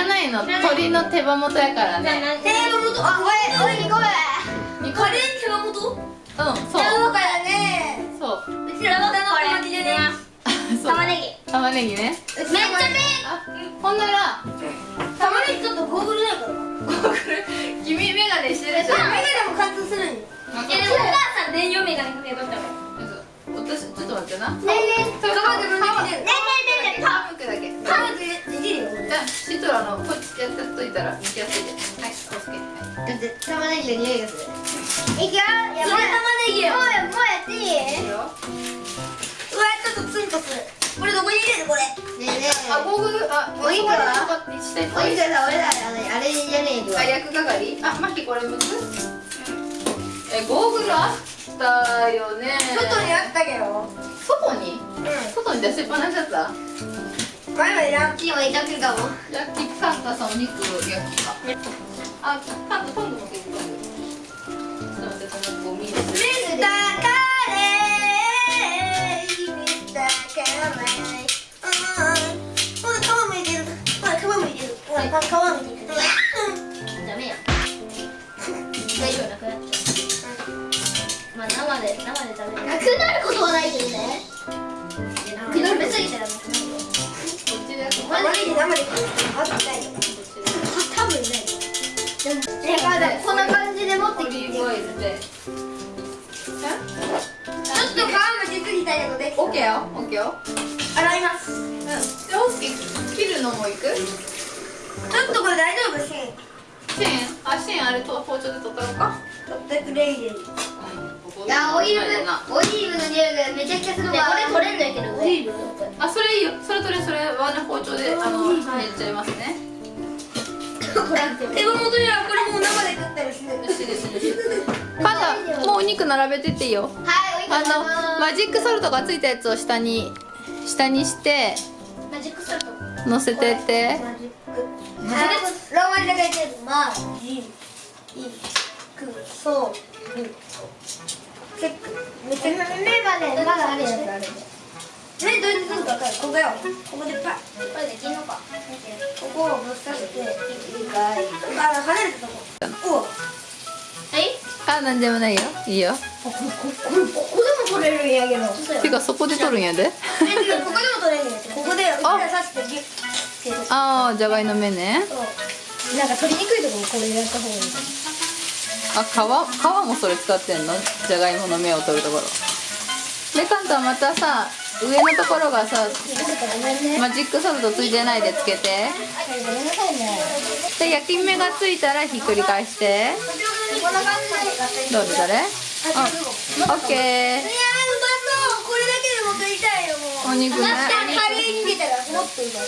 らないの。鳥の手羽元やからね。手羽元。あおいおいごめんカレー手羽元？うんそう。だからね。そう。うちらはこれ。でね玉ねぎ。玉ねぎね。めっちゃめあほんなら玉ねぎちょっとゴーグルないから。君メガネしてるでしょメガネも貫通するんよ。お母さん電用メガネかけとったわ私ちょっと待ってな。ねえねねえねえねえ皮むくだけパンでできるよこれじゃあシトラのこっちやってっといたら抜きやすいではいおつけ。はいだって玉ねぎの匂いがするいくよやばい玉ねぎよもうやもうやっていいいいようわちょっとツンとするこれどこに入れるこれねえねえあゴーグルあお肉はここにしておいしさ俺らあれあれじゃねえよあ役係あマキこれむくえゴーグルあったよね外にあったけ。ど外にうん外に出しっぱなしだったん前までランチもいたけるかも。焼きカンタさんお肉焼きかあカンタトングも結構あるちょっと待ってそのゴミですミスターカレーミスターカレーうん。ほら皮むいてるほら皮むいてるほら皮むいてるダメやくなっちゃうまあ生で生で食べるなくなることはないけどねっちで焼くマジで生で食べるあとないよ。多分ないでもねこん。な感じで持ってオリーブオイルでちょっと皮むきすぎたけどできたオッケーよオッケーよ洗いますうん。でオスケー切るのもいくちょっとこれ大丈夫シンシーンあシーンあれと包丁で取ったのか取ってくれいいいやオイルオリーブの匂いがめちゃくちゃするわこれ取れんだけど。オリーブ。あそれいいよ。それとれそれはね包丁であのやっちゃいますね。手羽元にはこれもう生で食ったりするよしですよ。しパンダもうお肉並べてっていいよ。はいおあのマジックソルトがついたやつを下に下にしてマジックソルト。乗せてって。マジック。ローマ字で書いてる。マジック。ソルトチェックめっちゃ目までまだあるやつある。目どうやってするか分かるここよここでパッ。これできんのかここをぶっ刺していいかいあ離れたとこおはいあなんでもないよいいよこここれここでも取れるんやけどてかそこで取るんやでここでも取れるんやってここで刺してギュッ。てああじゃがいの芽ねそうなんか取りにくいところこれやった方がいいあ皮皮もそれ使ってんの？じゃがいもの芽を取るところ。でカンタまたさ上のところがさマジックソルトついてないでつけて。で焼き目がついたらひっくり返して。どれどれ。あオッケー。いやーうまそう。これだけでも食いたいよもう。お肉ね。カレーに入れたらもっとうまい。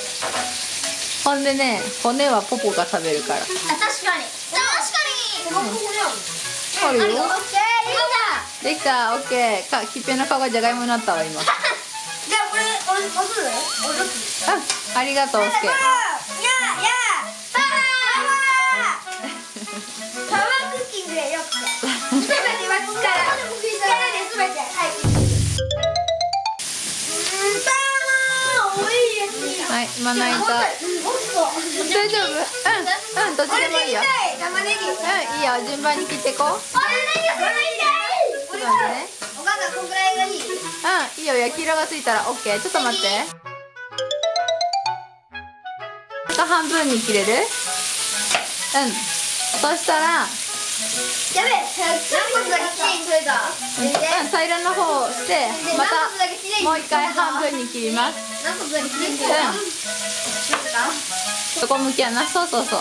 ほんでね骨はポポが食べるから。あ確かにあるよ。できた。オッケーかきっぺの皮がじゃがいもになったわ今。じゃあこれあありがとうオッケ。ーややパワーパワークッキングでよくすべては力力ですべて。はい。はいまな板大丈夫？うんうんどっちでもいいよ。玉ねぎ。うんいいよ。順番に切ってこう。ねお母さんこんぐらいがいいうんいいよ。焼き色がついたらオッケー。ちょっと待って。あと半分に切れる？うん。そしたら。やべえ何個だけきれいに取れた。うん平らの方をしてまたもう一回半分に切ります。何個だけきれいに取うんれた横向きやな。そうそうそう。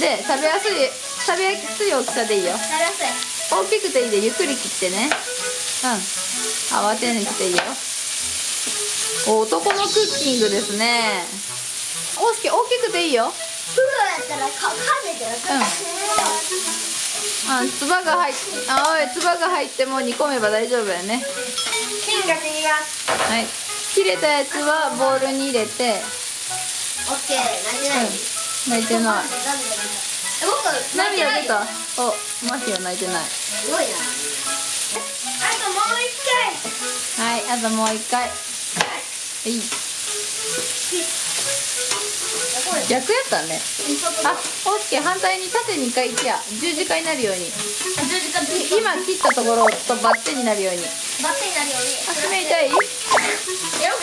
で食べやすい食べやすい大きさでいいよ。なりやすい。大きくていいでゆっくり切ってね。うん。慌てなくていいよ。お男のクッキングですね。大き大きくていいよ。プロやったらか噛んでてうん。あつばが入っあおいつばが入っても煮込めば大丈夫やね。金が死にますはい。切れたやつはボウルに入れてうん泣いてない。えもっと泣いてない涙出た？おマヒは泣いてない。すごいな。あともう一回はいあともう一回。はい。こ逆やったね。あオスケ反対に縦に一回行きや。十字架になるように。十字架い今切ったところとバッテンになるように。バッテンになるように。足目痛いやろ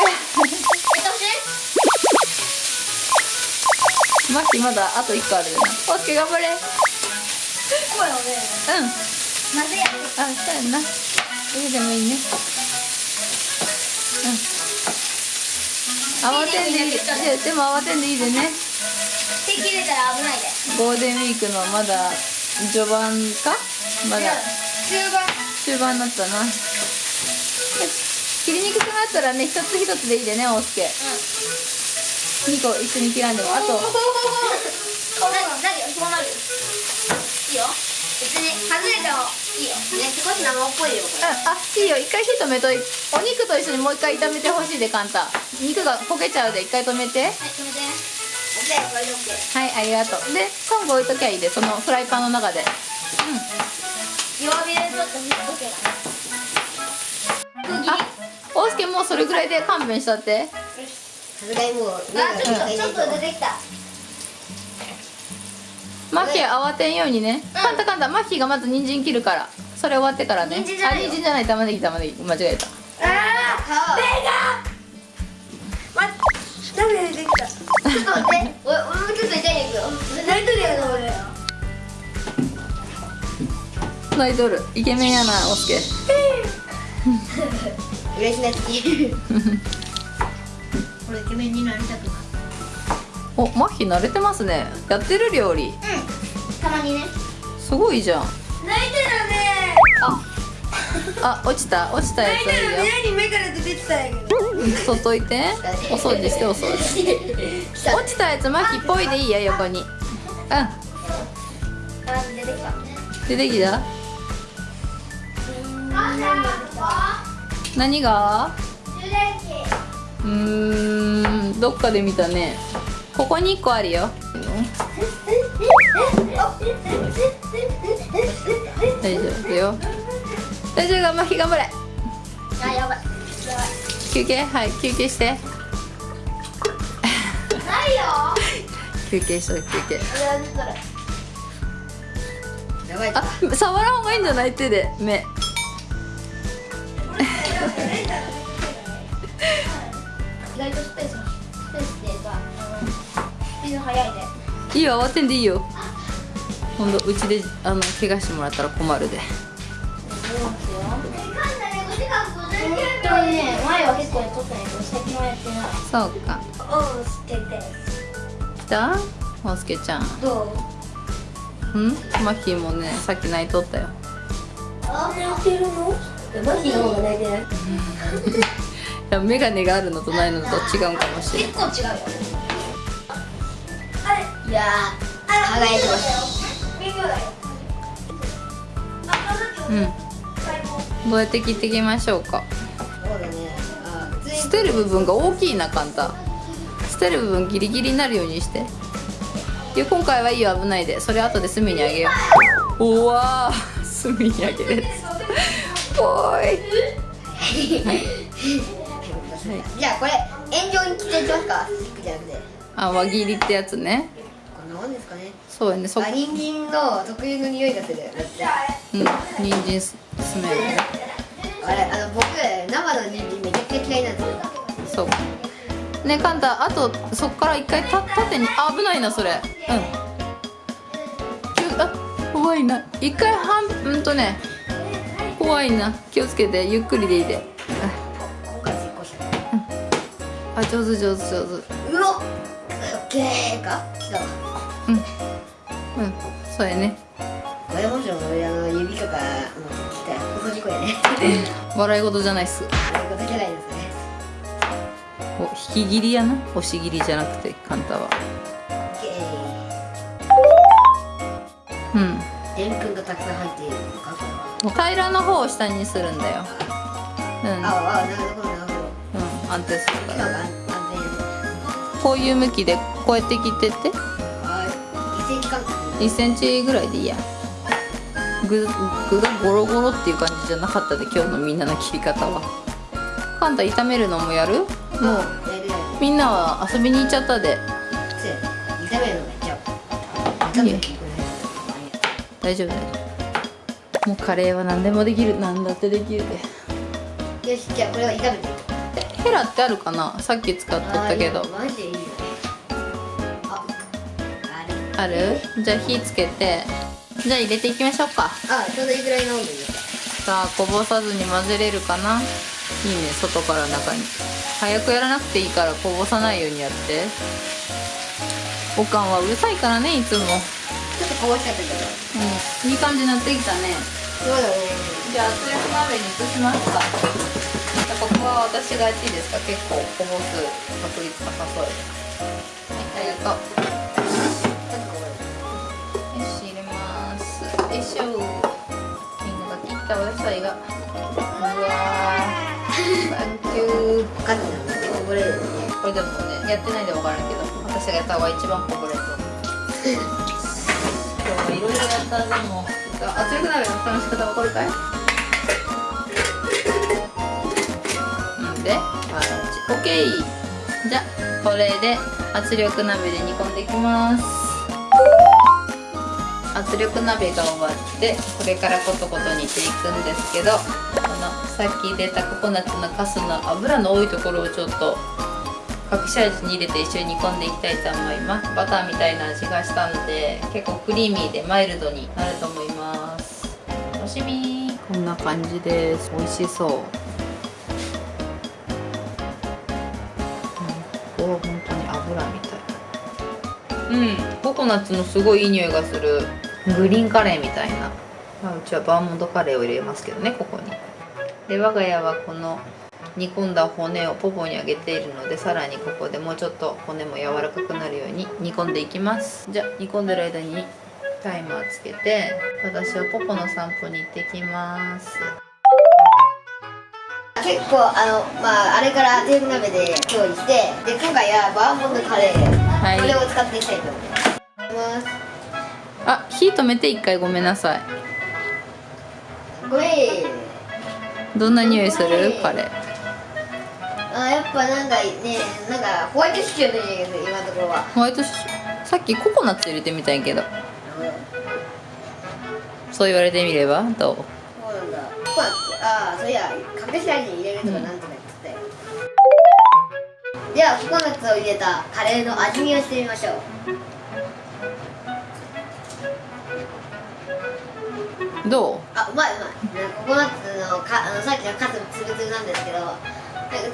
マッキーまだあと1個あるよなオスケ頑張れ。うんそうよねなぜや。ねあそうやんな。えでもいいね。うん。慌てんでいいででも慌てんでいいでね。手切れたら危ないで。ゴールデンウィークのまだ序盤か？まだ。中盤。中盤になったな。切りにくくなったらね一つ一つでいいでね大輔2個一緒に切らんでもあと。ななるよそうなる？よいいよ。別に外れてもいいよ。ね少し生っぽいよこれ。ああいいよ。一回火止めといお肉と一緒にもう一回炒めてほしいでカンタ。肉が焦げちゃうで一回止めて。はい止めて。はいありがとう。でトング置いときゃいいでそのフライパンの中で。弱火でちょっと見とけうんあ大輔もうそれぐらいで勘弁したってさすがにもうあちょっとちょっと出てきた。マッキー慌てんようにね、カンタカンタマッキーがまず人参切るから。それ終わってからね。人参じゃない人参じゃない。玉ねぎ玉ねぎ。間違えた。あー目がま涙出てきた。ちょっと待って。お俺もうちょっと痛いんだけど。泣いとるやろ俺。泣いとる。イケメンやな大輔嬉しなき 俺イケメンになりたくないおマッキー慣れてますね。やってる料理。うんたまにね。すごいじゃん。泣いてるね。あ落ちた。落ちたやつ。はいいよ。に目から出てきたんやけい て。お掃除してお掃除落ちたやつマッキーぽいでいいよ横に。うあ出てきたん出てきた？何が？うーんどっかで見たね。ここに1個あるよ。大丈夫よ。大丈夫頑張れ。頑張れあやばい休憩？はい休憩して。ないよ。休憩しと休憩。それ。やばい。あ触らん方がいいんじゃない？手で目 意外とスペーススペースっていうかあのスピード速いで。いいよ慌てんでいいよ今度うちであの怪我してもらったら困るで。そうですよ本当にね前は結構やっとったんやけど最近はやってないそうかおう捨てて来た？おすけちゃん。どう？うん？マヒもねさっき泣いとったよ。あ泣いてるの？マヒの方が泣いてない いや眼鏡があるのとないのと違うんかもしれん。結構違うよあれ？いやー輝いてますうん。どうやって切っていきましょうか。捨てる部分が大きいな簡単。捨てる部分ギリギリになるようにして。いや今回はいいよ危ないで。それ後で隅にあげよう。うわー隅にあげる。おーいじゃあこれ円状に切っていきますかスティックじゃなくて。あ輪切りってやつね。こんなですかね。そうやね。そあ人参の特有の匂いがする。うん。人参すスメルね。あれあの僕生の人参めちゃくちゃ嫌いなんですよ。そう。ねカンタあとそっから一回た縦に。あ危ないなそれ。うん。あ怖いな。一回半うんとね。怖いな。気をつけてゆっくりでいいでああ上手上手上手。うおっオッケーか来たわうん。うんそうやね。これもしも俺あの指とかもう切ったらやね。笑い事じゃないっす。そういうことじゃないですね。お引き切りやな。押し切りじゃなくてカンタは。オッケうん。ーでんぷんがたくさん入っている。のか平らの方を下にするんだよ。うん、うん、ああなるほど安定するから。今が安全こういう向きでこうやって切ってって。はい。1センチ間隔1センチぐらいでいいや。具具がゴロゴロっていう感じじゃなかったで今日のみんなの切り方は。カンタ炒めるのもやる？もう。みんなは遊びに行っちゃったで。せいいよ大丈夫大丈夫もうカレーは何でもできる。何だってできるで。よしじゃあこれを炒めてヘラってあるかな？さっき使っとったけど。マジでいいよね。あある？じゃあ火つけて。じゃあ入れていきましょうか。あちょうどいいぐらいの温度にさあこぼさずに混ぜれるかな？いいね外から中に。早くやらなくていいからこぼさないようにやって。おかんはうるさいからねいつも。ちょっとこぼしちゃったけど。うん。いい感じになってきたね。そうだね。じゃあ圧力鍋に移しますかは私がやっていいですか？結構こぼす確率高そうです。はいありがとう。よし入れます。よいしょみんなが切ったお野菜が。うわー。サンキュー。分かってたんだけどこぼれるよ。ねこれでもねやってないで分からんけど。私がやった方が一番こぼれると思う。今日はいろいろやった。でも圧力鍋の蓋の仕方分かるかい？うんであオッケー。じゃあこれで圧力鍋で煮込んでいきます。圧力鍋が終わってこれからコトコト煮ていくんですけどこのさっき出たココナッツのカスの油の多いところをちょっと隠し味に入れて一緒に煮込んでいきたいと思います。バターみたいな味がしたので結構クリーミーでマイルドになると思います。楽しみ。こんな感じです。美味しそう、うん。ココナッツのすごいいい匂いがする。グリーンカレーみたいな、まあ、うちはバーモントカレーを入れますけどねここに。で我が家はこの煮込んだ骨をポポにあげているのでさらにここでもうちょっと骨も柔らかくなるように煮込んでいきます。じゃあ煮込んでる間にタイマーつけて私はポポの散歩に行ってきます。結構あのまああれからテーブル鍋で調理してで今回はバーモントカレー、はい。これを使っていきたいと思います。あ火止めて一回ごめんなさい。ごめん。どんな匂いする？カレーあやっぱなんかねなんかホワイトシチューの匂いが今のところは。ホワイトシチュー？さっきココナッツ入れてみたんやけど。そう言われてみれば？どう？そうなんだ。ココナッツ。ああそういや隠し味に入れるとかなんとか。言ってたよ、ではココナッツを入れたカレーの味見をしてみましょう。どう？あうまいうまい。ココナッツのかあのさっきのカツつぶつぶなんですけどなんか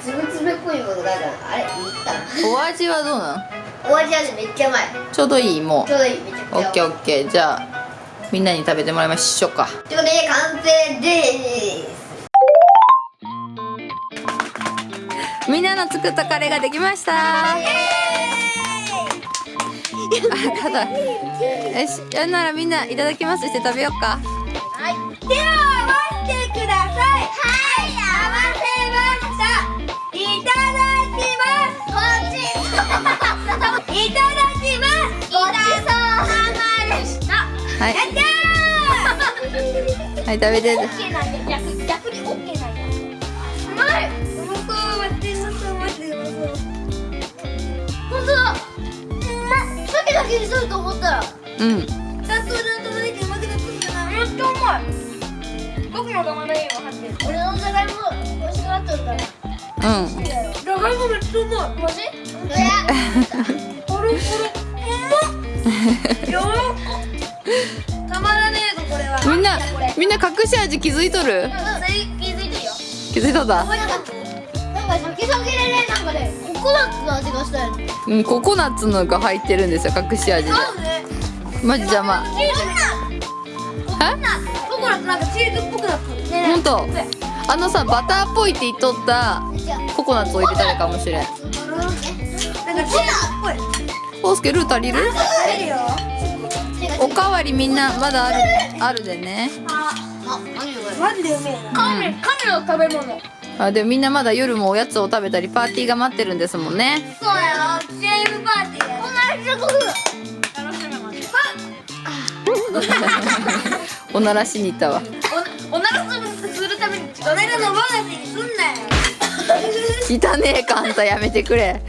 つぶつぶっぽいものがある。あれいったな。お味はどうなんお味はねめっちゃうまい。ちょうどいいもう。ちょうどいいめちゃくちゃオッケーオッケー。じゃあみんなに食べてもらいましょうか。ということで完成ですみんなの作ったカレーができましたあただよしやんならみんないただきますして食べようかはい、では合わせてください。はい、合わせました。いただきます。ごちそうさま。いただきます。ごちそうさまでした。はい。はい食べてけにすると思ったら。うんうまくなってるんだな。めっちゃうまい。僕も玉ねぎも入ってる。俺のじゃがいも美味しくなっちゃったな。うんじゃがいもめっちゃうまい。マジ？いや。ポロポロ。うま？っ。よー。たまらねえぞこれは。みんな。みんな隠し味気づいとる？うん気づいてるよ。気づいとった？なんかなんか先々でねなんかねココナッツの味がしたよね。うんココナッツのが入ってるんですよ隠し味で。マジ邪魔チーズ。ココナッツ。ココナッツなんかチーズっぽくなってる。ねほんとあのさバターっぽいって言っとった。ココナッツを入れたらかもしれんなんかチーズっぽい。オースケルー足りる？入るよ。おかわりみんなまだあるあるでねマジでうめえな。亀、亀の食べ物。あでもみんなまだ夜もおやつを食べたりパーティーが待ってるんですもんねそうやろ。チームパーティーや。こんなにすごく。楽しみます。おならしに行ったわお、おならするために。おならのボーナスにすんなよ。汚ねえかあんたやめてくれ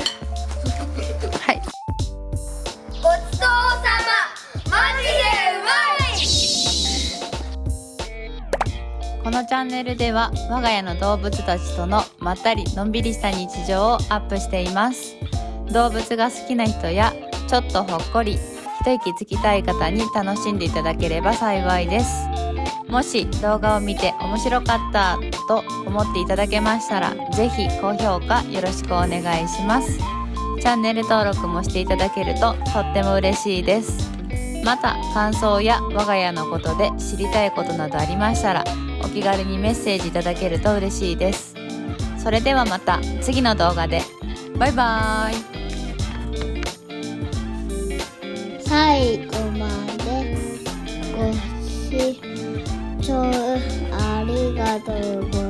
のチャンネルでは我が家の動物たちとのまったりのんびりした日常をアップしています。動物が好きな人やちょっとほっこり一息つきたい方に楽しんでいただければ幸いです。もし動画を見て面白かったと思っていただけましたら是非高評価よろしくお願いします。チャンネル登録もしていただけるととっても嬉しいです。また感想や我が家のことで知りたいことなどありましたらお気軽にメッセージいただけると嬉しいです。それではまた次の動画で。バイバーイ。最後までご視聴ありがとうございまし